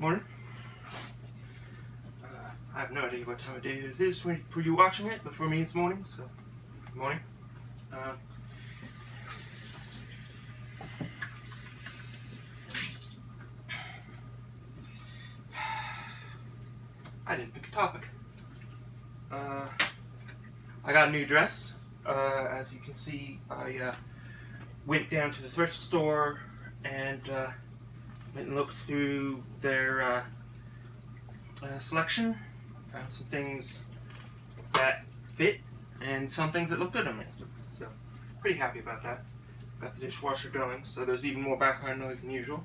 Morning. Uh, I have no idea what time of day this is for, for you watching it, but for me it's morning, so morning. Uh, I didn't pick a topic. Uh, I got a new dress. Uh, as you can see, I uh, went down to the thrift store and uh, went and looked through their uh, uh, selection. Found some things that fit and some things that look good on me. So, pretty happy about that. Got the dishwasher going, so there's even more background noise than usual.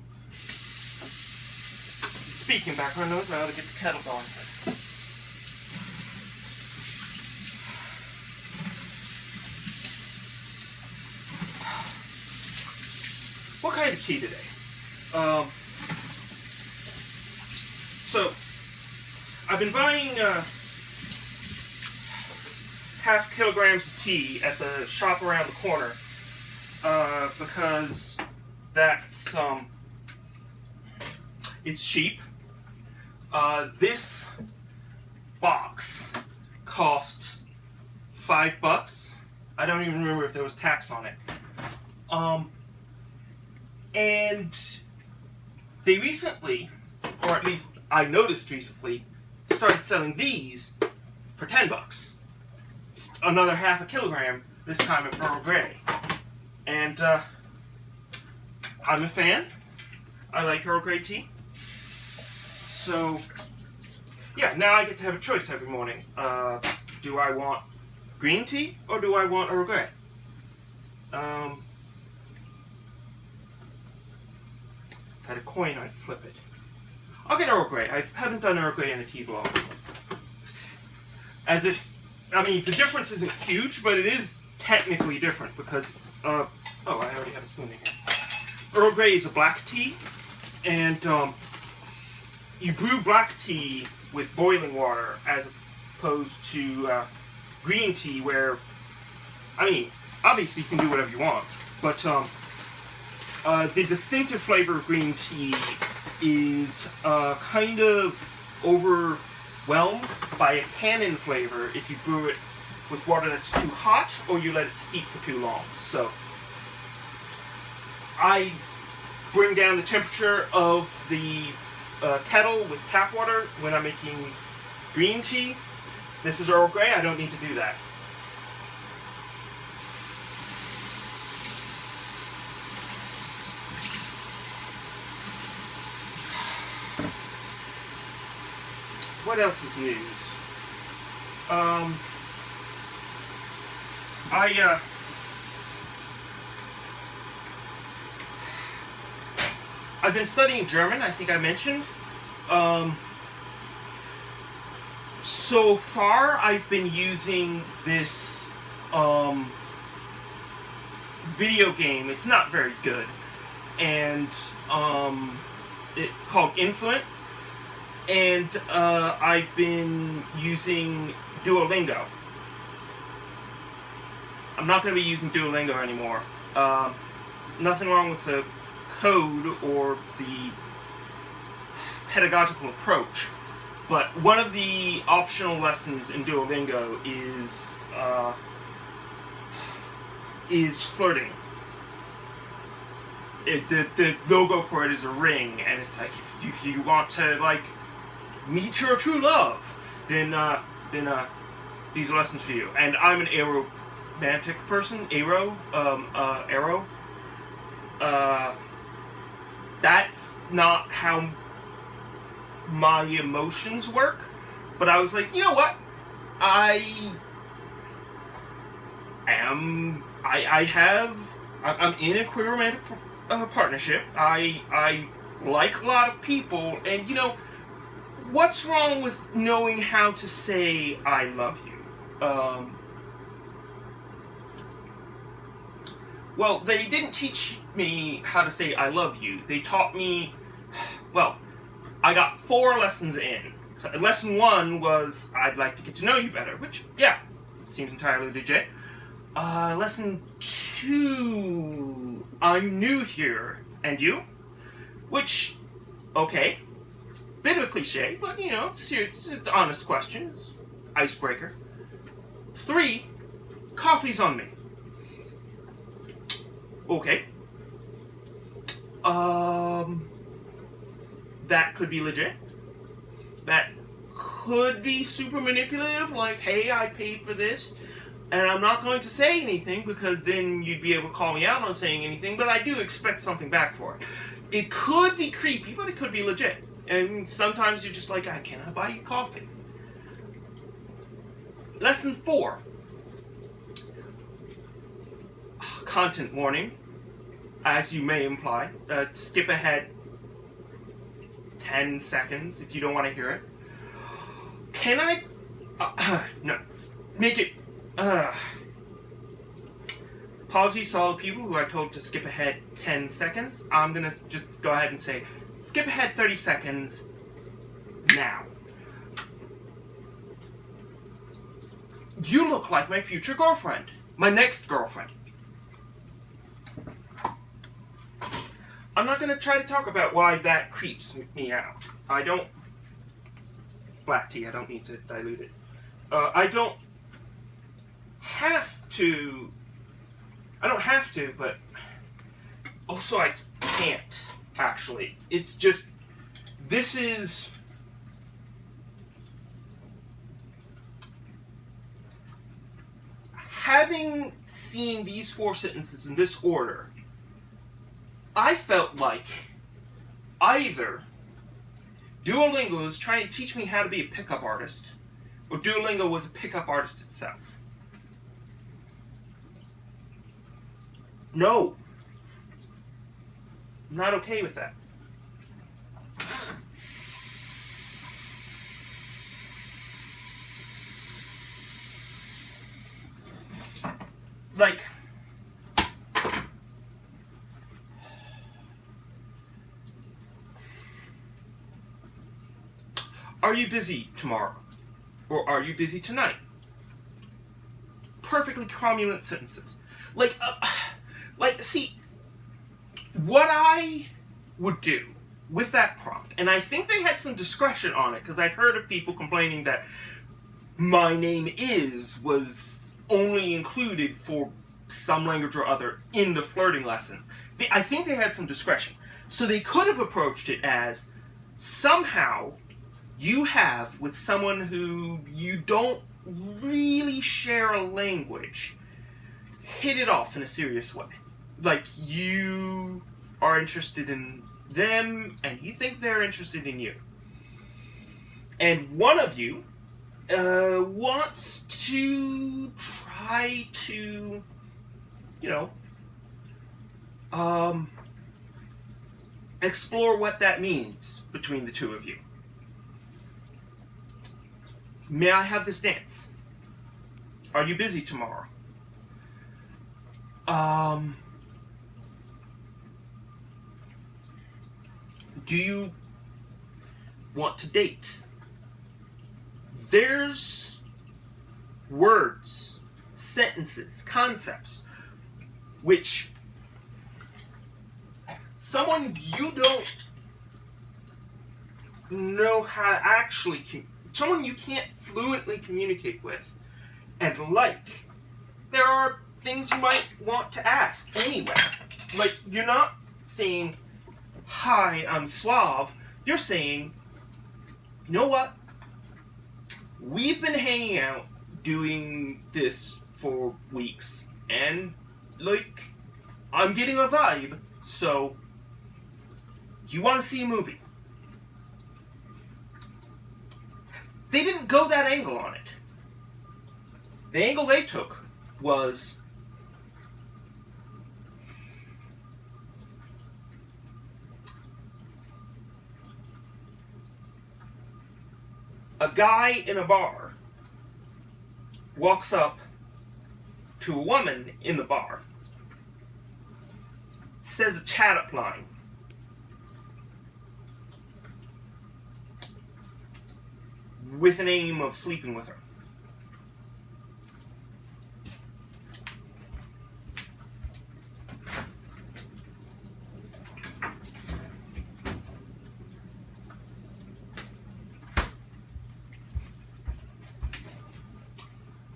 Speaking of background noise, I ought to get the kettle going. What kind of tea today? Um, so, I've been buying uh, half kilograms of tea at the shop around the corner uh, because that's um, it's cheap. Uh, this box cost five bucks. I don't even remember if there was tax on it. Um, and they recently, or at least I noticed recently, started selling these for 10 bucks. Another half a kilogram, this time of Earl Grey. And uh, I'm a fan. I like Earl Grey tea. So, yeah, now I get to have a choice every morning. Uh, do I want green tea or do I want Earl Grey? Um, If I had a coin, I'd flip it. I'll get Earl Grey. I haven't done Earl Grey in a tea vlog. As if, I mean, the difference isn't huge, but it is technically different because, uh, oh, I already have a spoon in here. Earl Grey is a black tea, and um, you brew black tea with boiling water as opposed to uh, green tea where, I mean, obviously you can do whatever you want, but um, uh, the distinctive flavor of green tea is uh, kind of overwhelmed by a tannin flavor if you brew it with water that's too hot or you let it steep for too long. So I bring down the temperature of the uh, kettle with tap water when I'm making green tea. This is Earl Grey, I don't need to do that. What else is news? Um, I, uh, I've been studying German, I think I mentioned. Um, so far, I've been using this, um, video game. It's not very good. And, um, it called Influent and uh, I've been using Duolingo. I'm not going to be using Duolingo anymore. Um, nothing wrong with the code or the pedagogical approach, but one of the optional lessons in Duolingo is uh, is flirting. It, the, the logo for it is a ring, and it's like if, if you want to like meet your true love, then uh, then uh, these are lessons for you. And I'm an aromantic person, aro, um, uh, aro. Uh, that's not how my emotions work. But I was like, you know what? I am. I I have. I'm in a queer romantic uh, partnership. I I like a lot of people, and you know what's wrong with knowing how to say I love you? Um, well, they didn't teach me how to say I love you. They taught me, well, I got four lessons in. Lesson one was I'd like to get to know you better, which, yeah, seems entirely legit. Uh, lesson two, I'm new here, and you? Which, okay, bit of a cliche, but you know, it's, it's an honest question. It's icebreaker. Three, coffee's on me. Okay. Um, that could be legit. That could be super manipulative, like, hey, I paid for this, and I'm not going to say anything because then you'd be able to call me out on saying anything, but I do expect something back for it. It could be creepy, but it could be legit. And sometimes you're just like, I cannot buy you coffee. Lesson four. Content warning, as you may imply. Uh, skip ahead 10 seconds if you don't want to hear it. Can I? Uh, no, make it. Uh, apologies to all the people who are told to skip ahead 10 seconds. I'm gonna just go ahead and say skip ahead 30 seconds now. You look like my future girlfriend. My next girlfriend. I'm not going to try to talk about why that creeps me out. I don't... It's black tea, I don't need to dilute it. Uh, I don't have to... I don't have to, but also I can't, actually. It's just... This is... Having seen these four sentences in this order, I felt like either Duolingo was trying to teach me how to be a pickup artist, or Duolingo was a pickup artist itself. No. I'm not okay with that. Like, Are you busy tomorrow? Or are you busy tonight? Perfectly cromulent sentences. Like, uh, like, see, what I would do with that prompt, and I think they had some discretion on it, because I've heard of people complaining that my name is was only included for some language or other in the flirting lesson. I think they had some discretion. So they could have approached it as somehow you have with someone who you don't really share a language hit it off in a serious way. Like you are interested in them and you think they're interested in you. And one of you uh, wants to try to, you know, um, explore what that means between the two of you. May I have this dance? Are you busy tomorrow? Um, do you want to date? There's words, sentences, concepts, which someone you don't know how to actually someone you can't fluently communicate with and like, there are things you might want to ask anyway. Like, you're not saying, hi, I'm suave. You're saying, you know what? We've been hanging out doing this for weeks, and, like, I'm getting a vibe, so, you want to see a movie? They didn't go that angle on it. The angle they took was a guy in a bar walks up to a woman in the bar, says a chat up line, with an aim of sleeping with her.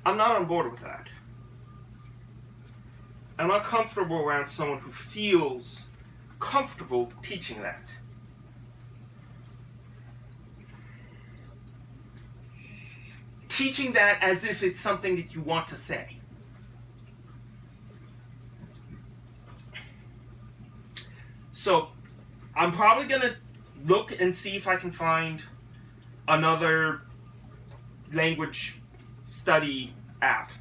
I'm not on board with that. I'm not comfortable around someone who feels comfortable teaching that. Teaching that as if it's something that you want to say. So, I'm probably going to look and see if I can find another language study app.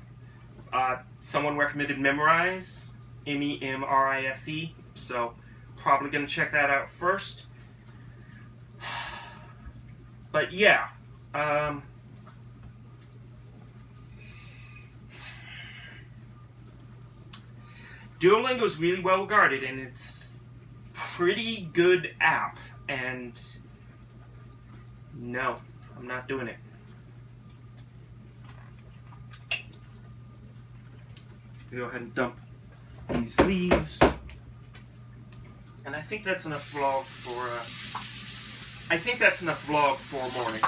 Uh, someone recommended Memrise, M E M R I S E. So, probably going to check that out first. But yeah, um, Duolingo is really well regarded and it's pretty good app. And no, I'm not doing it. Go ahead and dump these leaves. And I think that's enough vlog for, uh, I think that's enough vlog for morning.